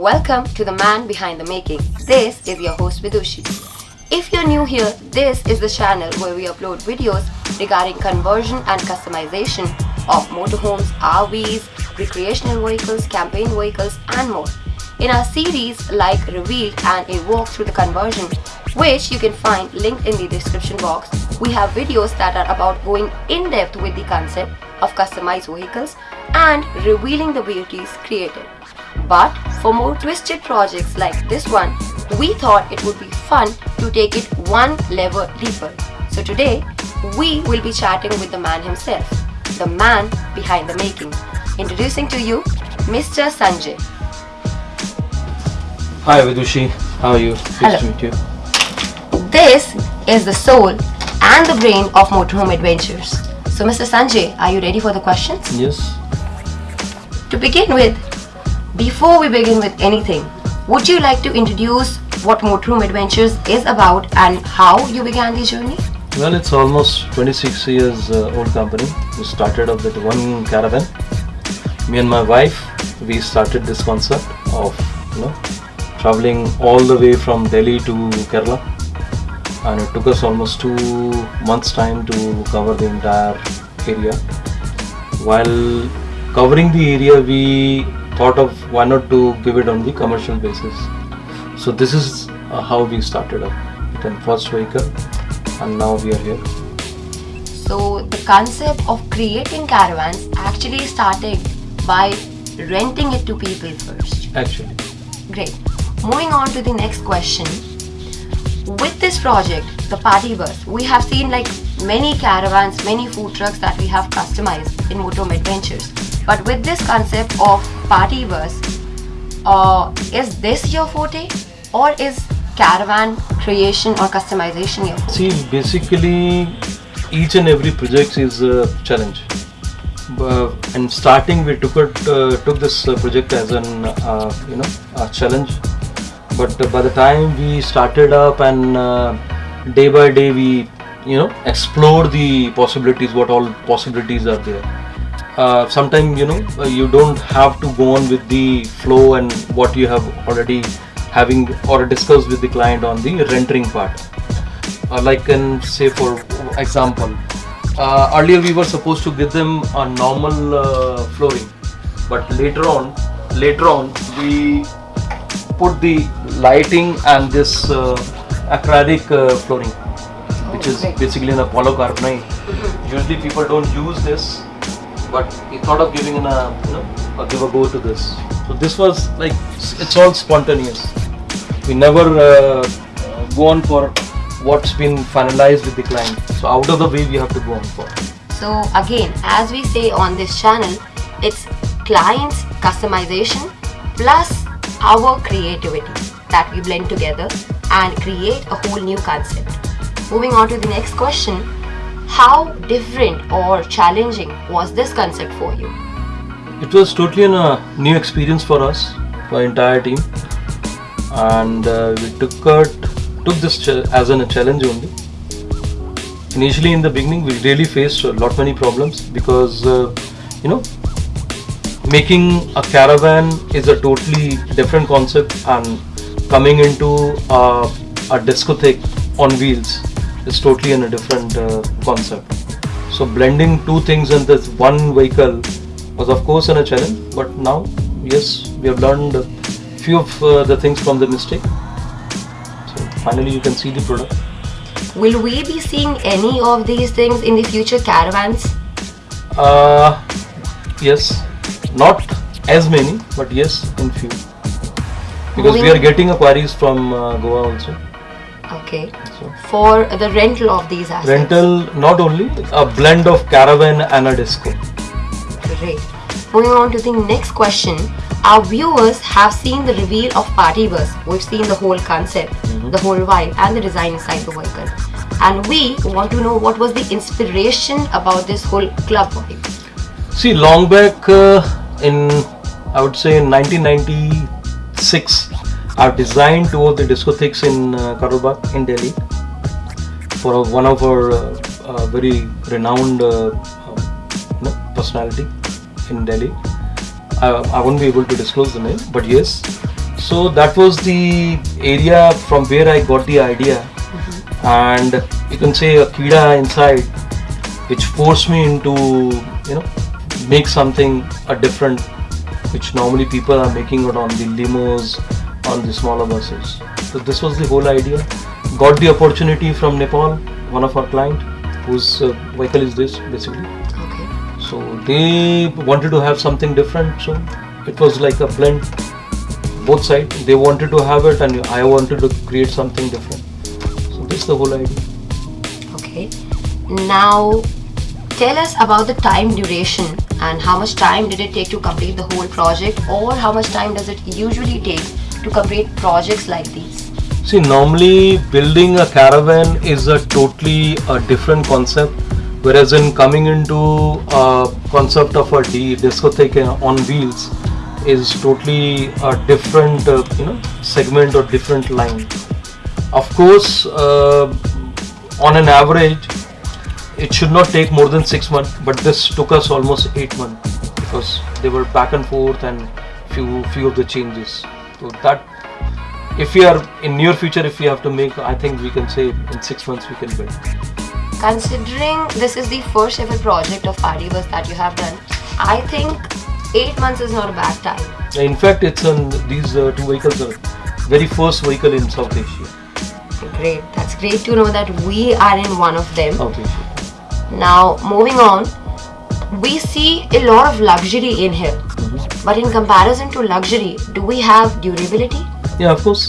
Welcome to the man behind the making. This is your host Vidushi. If you're new here, this is the channel where we upload videos regarding conversion and customization of motorhomes, RVs, recreational vehicles, campaign vehicles and more. In our series like Revealed and a walk through the conversion, which you can find linked in the description box, we have videos that are about going in depth with the concept of customized vehicles and revealing the beauties created. But for more twisted projects like this one, we thought it would be fun to take it one level deeper. So today, we will be chatting with the man himself, the man behind the making. Introducing to you, Mr. Sanjay. Hi Vidushi, how are you? Hello. Nice to meet you. This is the soul and the brain of Motorhome Adventures. So Mr. Sanjay, are you ready for the questions? Yes. To begin with, before we begin with anything, would you like to introduce what Motorhome Adventures is about and how you began the journey? Well, it's almost 26 years uh, old company. We started up with one caravan. Me and my wife, we started this concept of you know traveling all the way from Delhi to Kerala, and it took us almost two months' time to cover the entire area. While covering the area, we thought of why not to give it on the commercial basis. So this is uh, how we started up with the first vehicle, and now we are here. So the concept of creating caravans actually started by renting it to people first. Actually, Great. Moving on to the next question. With this project, the party bus, we have seen like many caravans, many food trucks that we have customized in Motorhome Adventures. But with this concept of party bus, uh, is this your forte or is caravan creation or customization your forte? see, basically, each and every project is a challenge. Uh, and starting, we took it, uh, took this uh, project as an uh, you know a challenge. But by the time we started up and uh, day by day we you know explore the possibilities, what all possibilities are there. Uh, sometimes you know uh, you don't have to go on with the flow and what you have already having or discussed with the client on the rendering part. Uh, like can say for example uh, earlier we were supposed to give them a normal uh, flooring but later on later on we put the lighting and this uh, acrylic uh, flooring which is basically an polycarbonate usually people don't use this but he thought of giving in a you know give a go to this. So this was like it's all spontaneous. We never uh, go on for what's been finalized with the client. So out of the way we have to go on for. So again, as we say on this channel, it's client's customization plus our creativity that we blend together and create a whole new concept. Moving on to the next question, how different or challenging was this concept for you? it was totally a new experience for us for entire team and uh, we took it took this as an, a challenge only initially in the beginning we really faced a lot many problems because uh, you know making a caravan is a totally different concept and coming into a, a discotheque on wheels is totally in a different uh, concept. So blending two things in this one vehicle was of course in a challenge but now yes we have learned a few of uh, the things from the mistake. So finally you can see the product. Will we be seeing any of these things in the future caravans? uh, yes. Not as many but yes in few. Because we are getting inquiries from uh, goa also. Okay. For the rental of these assets. rental not only a blend of caravan and a disco Great. Moving on to the next question. Our viewers have seen the reveal of Party Bus. We've seen the whole concept, the whole vibe, and the design inside the vehicle. And we want to know what was the inspiration about this whole club vibe. See, long back uh, in, I would say in 1996, I've designed two of the discotheques in uh, Karol Bagh in Delhi for one of our uh, uh, very renowned uh, uh, personality in Delhi. I, I won't be able to disclose the name, but yes, So that was the area from where I got the idea, and you can say a kida inside, which forced me into you know make something a different, which normally people are making it on the limos, on the smaller buses. So this was the whole idea. Got the opportunity from Nepal, one of our client, whose uh, vehicle is this basically. Okay. So they wanted to have something different. So it was like a blend. Both sides they wanted to have it, and I wanted to create something different. So this is the whole idea. Okay. Now, tell us about the time duration and how much time did it take to complete the whole project, or how much time does it usually take to complete projects like these? See, normally building a caravan is a totally a different concept, whereas in coming into a concept of a D discotheque on wheels is totally a different uh, you know segment or different line. Of course, uh, on an average, it should not take more than six months, but this took us almost eight months because they were back and forth and few few of the changes. So that if we are in near future if we have to make i think we can say in six months we can build Considering this is the first ever project of Party that you have done, I think eight months is not a bad time. in fact it's on these uh, two vehicles are very first vehicle in south asia Great. That's great to know that we are in one of them. south asia Now, moving on, we see a lot of luxury in here. But in comparison to luxury, do we have durability? Yeah of course.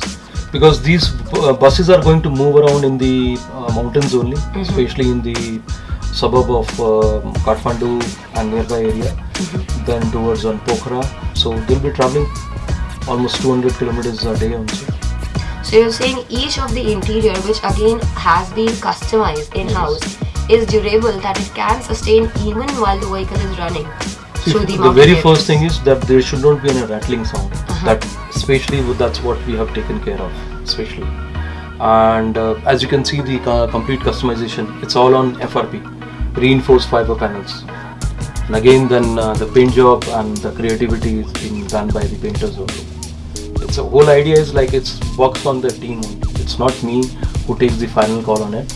Because these uh, buses are going to move around in the uh, mountains only especially in the suburb of uh, kathmandu and nearby area then towards on pokhara. So they'll be traveling almost 200 kilometers a day also So you're saying each of the interior, which again has been customized in-house, is durable that it can sustain even while the vehicle is running Through the, the very first thing is that there should not be any rattling sound. Uh-huh. That especially that's what we have taken care of, especially. And uh, as you can see, the uh, complete customization it's all on FRP, reinforced fiber panels. And again, then uh, the paint job and the creativity is being done by the painters also. It's a whole idea is like it's works on the team. It's not me who takes the final call on it.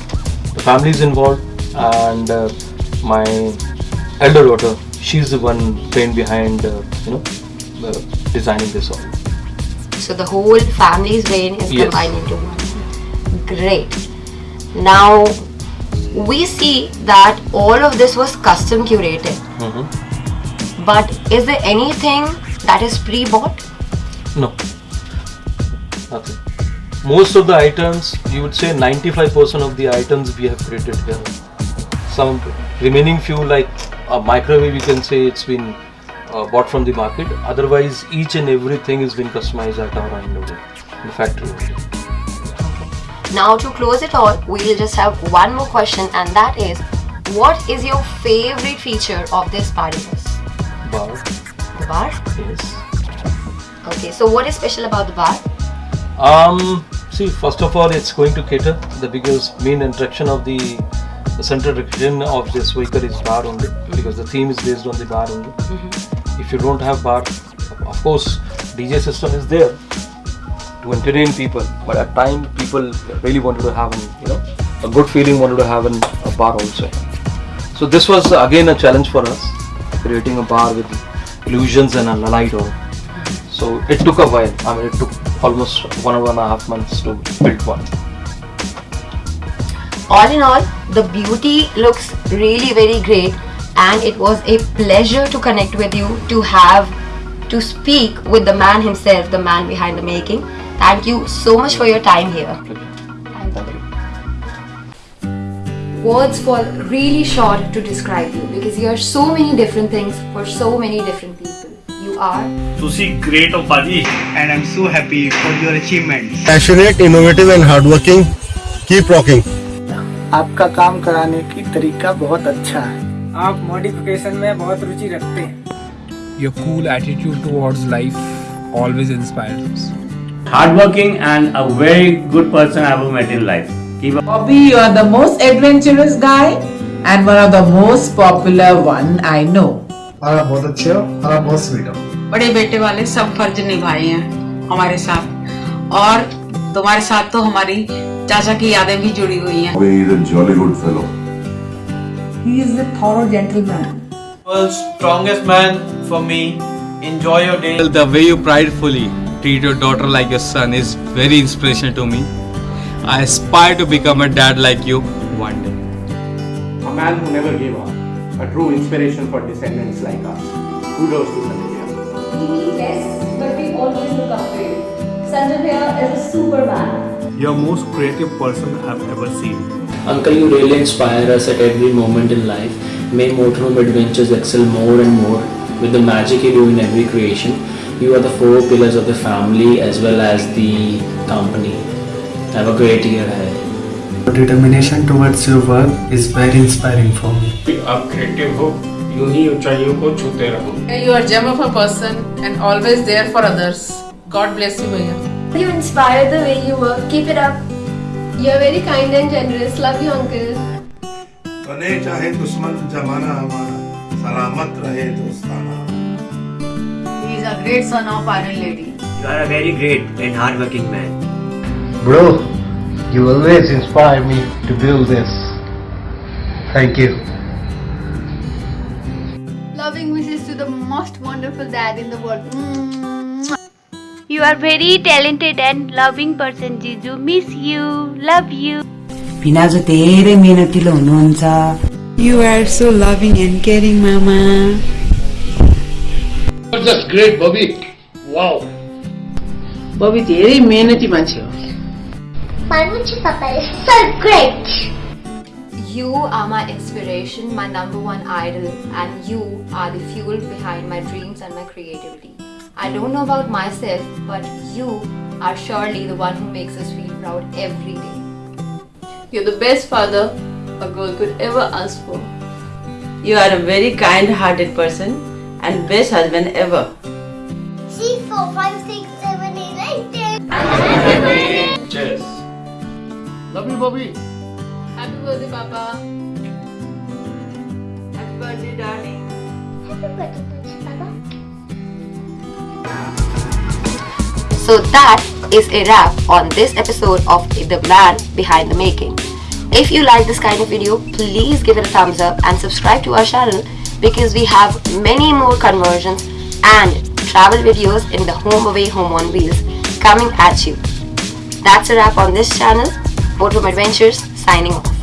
The family is involved, and uh, my elder daughter, she's the one brain behind, uh, you know, uh, designing this all. So the whole family's brain is Yes. combined into one. Great. Now we see that all of this was custom curated. Mhm. But is there anything that is pre-bought? No, nothing. Most of the items, you would say 95% of the items we have created here. Some remaining few like a microwave, you can say it's been uh, bought from the market. Otherwise, each and everything has been customized at our end in the factory. Now to close it all, we'll just have one more question and that is what is your favorite feature of this party bus? Bar, The bar? yes. Okay, so what is special about the bar? Um, see, first of all, it's going to cater the biggest main attraction of the, the central attraction of this vehicle is bar only because the theme is based on the bar only. Mm-hmm. If you don't have bar, of course, DJ system is there to entertain people, but at time people really wanted to have, an, you know, a good feeling, wanted to have an, a bar also. So this was again a challenge for us, creating a bar with illusions and a light on. So it took a while. I mean, it took almost one and a half months to build one. All in all, the beauty looks really very great and it was a pleasure to connect with you to have to speak with the man himself, the man behind the making. Thank you so much for your time here. Thank you. Words fall really short to describe you because you are so many different things for so many different people. You are Sushi, great of Opaji. and I'm so happy for your achievements. passionate, innovative and hardworking. Keep rocking. आपका काम कराने की तरीका बहुत अच्छा है आप modification में बहुत रुचि रखते हैं Your cool attitude towards life always inspires us. Hardworking and a very good person I ever met in life. Keep up. Bobby, you are the most adventurous guy and one of the most popular one I know. आप बहुत अच्छे हो और आप बहुत sweet हो बड़े बेटे वाले सब फ़र्ज़ निभाए हैं हमारे साथ और तुम्हारे साथ तो हमारी चाचा की यादें भी जुड़ी हुई हैं He is a jolly good fellow. He is a thorough gentleman. World's strongest man for me. Enjoy your day. The way you pridefully treat your daughter like your son is very inspirational to me. I aspire to become a dad like you one day. A man who never gave up. A true inspiration for descendants like us. Kudos to Sanjay. We meet less, but we always look up to you. Sanjay is a superman. You're most creative person I've ever seen. Uncle, you really inspire us at every moment in life. May Motorhome Adventures excel more and more with the magic you do in every creation. You are the four pillars of the family as well as the company. Have a great year ahead. Your determination towards your work is very inspiring for me. आप creative हो यूं ही ऊंचाइयों को छूते रहो You are gem of a person and always there for others. God bless you, भैया. You inspire the way you work. Keep it up. You're very kind and generous. Love you, uncle. बने चाहे दुश्मन जमाना हमारा सलामत रहे दोस्ताना He is a great son of Iron Lady. You are a very great and hardworking man. Bro, you always inspire me to build this. Thank you. Loving wishes to the most wonderful dad in the world. You are very talented and loving person, Jiju. Miss you. Love you. भिनाजु धेरै मेहनतिलो हुनुहुन्छ You are so loving and caring, Mama. You're just great, Bobby. Wow. बबी धेरै मेहनती मान्छे हो Panucci Papa is so great. You are my inspiration, my number one idol, and you are the fuel behind my dreams and my creativity. I don't know about myself, but you are surely the one who makes us feel proud every day. You're the best father a girl could ever ask for. You are a very kind-hearted person and best husband ever. See, four, five, six, seven, eight, nine, ten. Cheers. Love you, Bobby. Happy birthday, Papa. Happy birthday, darling. Happy birthday, So that is a wrap on this episode of The Man Behind the Making. If you like this kind of video, please give it a thumbs up and subscribe to our channel because we have many more conversions and travel videos in the home away home on wheels coming at you. That's a wrap on this channel. Motorhome Adventures signing off.